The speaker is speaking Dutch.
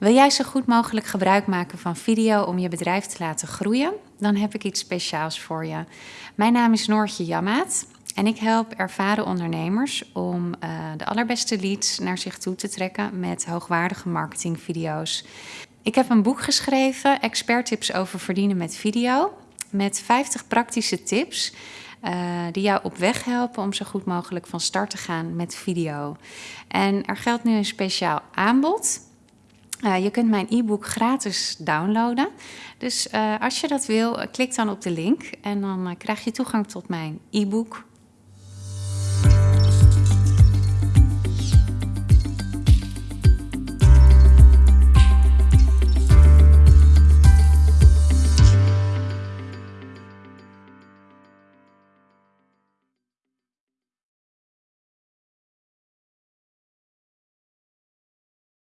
Wil jij zo goed mogelijk gebruik maken van video om je bedrijf te laten groeien? Dan heb ik iets speciaals voor je. Mijn naam is Noortje Jammaat en ik help ervaren ondernemers om uh, de allerbeste leads naar zich toe te trekken met hoogwaardige marketingvideo's. Ik heb een boek geschreven, Expert Tips over verdienen met video, met 50 praktische tips uh, die jou op weg helpen om zo goed mogelijk van start te gaan met video. En er geldt nu een speciaal aanbod. Uh, je kunt mijn e-book gratis downloaden. Dus uh, als je dat wil, klik dan op de link en dan krijg je toegang tot mijn e-book